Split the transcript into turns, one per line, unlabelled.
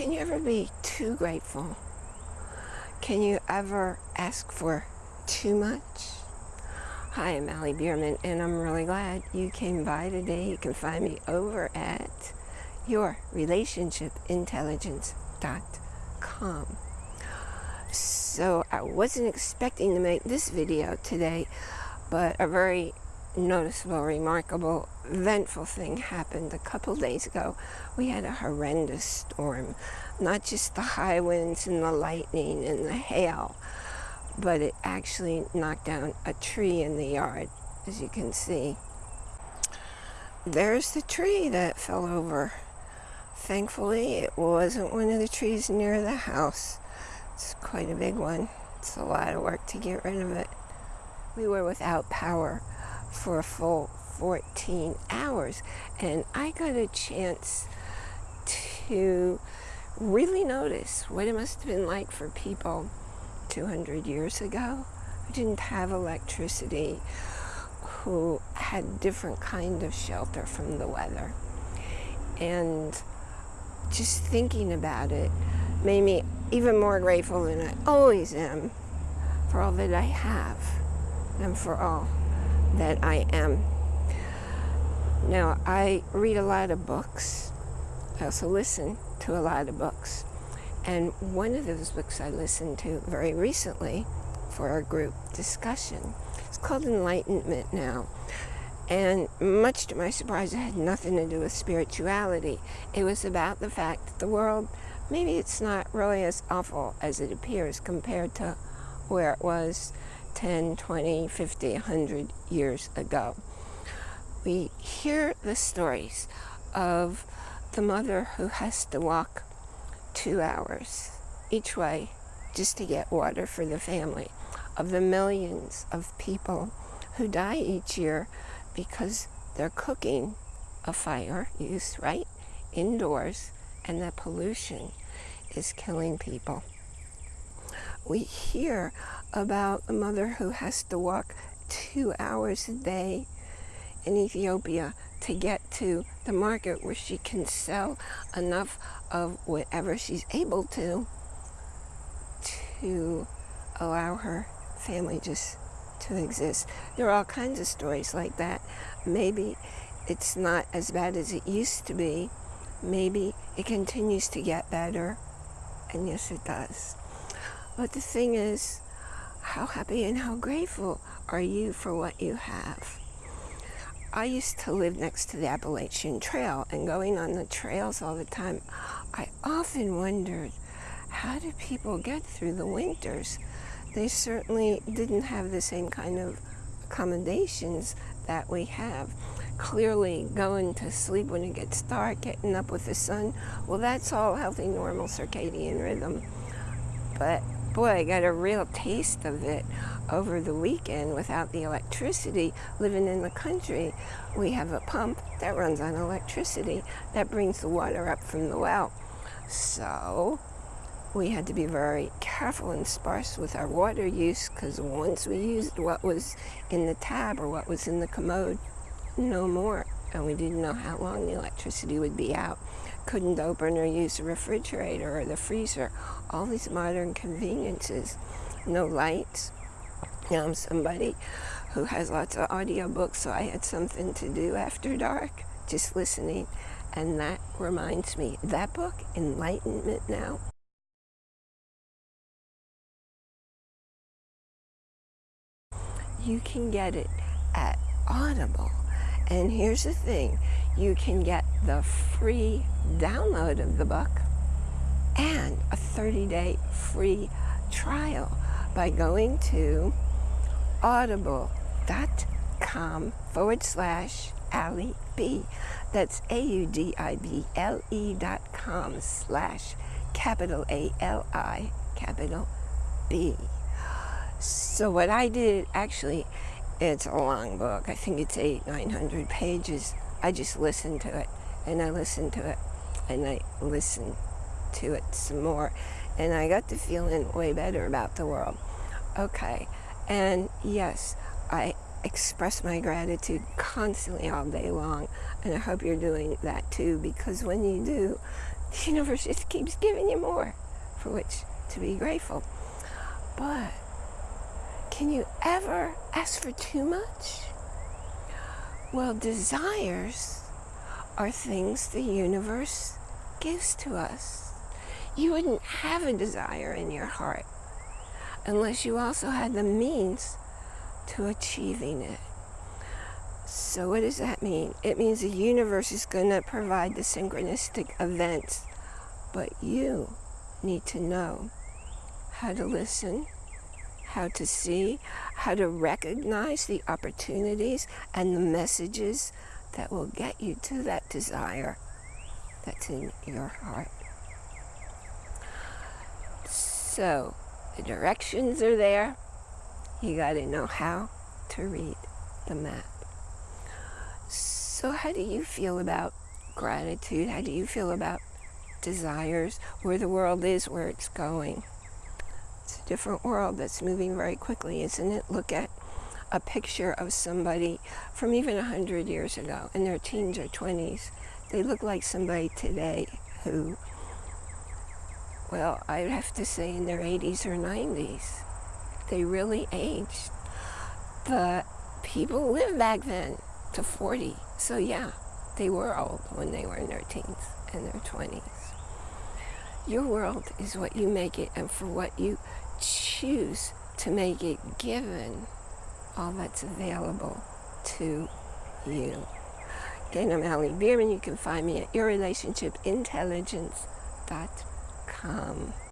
Can you ever be too grateful? Can you ever ask for too much? Hi, I'm Allie Bierman, and I'm really glad you came by today. You can find me over at yourrelationshipintelligence.com. So I wasn't expecting to make this video today, but a very noticeable, remarkable, eventful thing happened a couple days ago. We had a horrendous storm. Not just the high winds and the lightning and the hail, but it actually knocked down a tree in the yard, as you can see. There's the tree that fell over. Thankfully, it wasn't one of the trees near the house. It's quite a big one. It's a lot of work to get rid of it. We were without power for a full 14 hours. And I got a chance to really notice what it must have been like for people 200 years ago who didn't have electricity, who had different kind of shelter from the weather. And just thinking about it made me even more grateful than I always am for all that I have and for all that I am. Now, I read a lot of books. I also listen to a lot of books. And one of those books I listened to very recently for our group discussion it's called Enlightenment Now. And much to my surprise, it had nothing to do with spirituality. It was about the fact that the world, maybe it's not really as awful as it appears compared to where it was 10, 20, 50, 100 years ago. We hear the stories of the mother who has to walk two hours each way just to get water for the family, of the millions of people who die each year because they're cooking a fire use, right, indoors, and that pollution is killing people. We hear about a mother who has to walk two hours a day in Ethiopia to get to the market where she can sell enough of whatever she's able to to allow her family just to exist. There are all kinds of stories like that. Maybe it's not as bad as it used to be. Maybe it continues to get better. And yes, it does. But the thing is, how happy and how grateful are you for what you have? I used to live next to the Appalachian Trail and going on the trails all the time, I often wondered, how do people get through the winters? They certainly didn't have the same kind of accommodations that we have. Clearly, going to sleep when it gets dark, getting up with the sun, well, that's all healthy, normal circadian rhythm. But boy, I got a real taste of it over the weekend without the electricity. Living in the country, we have a pump that runs on electricity that brings the water up from the well. So we had to be very careful and sparse with our water use because once we used what was in the tab or what was in the commode, no more. And we didn't know how long the electricity would be out couldn't open or use the refrigerator or the freezer. All these modern conveniences. No lights. Now I'm somebody who has lots of audiobooks, so I had something to do after dark, just listening. And that reminds me, that book, Enlightenment Now, you can get it at Audible. And here's the thing, you can get the free download of the book and a 30-day free trial by going to audible.com forward slash Allie B. That's A-U-D-I-B-L-E dot com slash capital A-L-I capital B. So what I did actually it's a long book. I think it's eight, 900 pages. I just listened to it and I listened to it and I listened to it some more. And I got to feeling way better about the world. Okay. And yes, I express my gratitude constantly all day long. And I hope you're doing that too, because when you do, The universe just keeps giving you more for which to be grateful. But can you ever ask for too much? Well, desires are things the universe gives to us. You wouldn't have a desire in your heart unless you also had the means to achieving it. So what does that mean? It means the universe is going to provide the synchronistic events, but you need to know how to listen, how to see, how to recognize the opportunities and the messages that will get you to that desire that's in your heart. So, the directions are there. You got to know how to read the map. So how do you feel about gratitude? How do you feel about desires, where the world is, where it's going? It's a different world that's moving very quickly, isn't it? Look at a picture of somebody from even a hundred years ago in their teens or 20s. They look like somebody today who, well, I'd have to say in their 80s or 90s. They really aged. But people lived back then to 40. So yeah, they were old when they were in their teens and their 20s. Your world is what you make it and for what you choose to make it given all that's available to you. Again, I'm Allie Bierman. You can find me at yourrelationshipintelligence.com.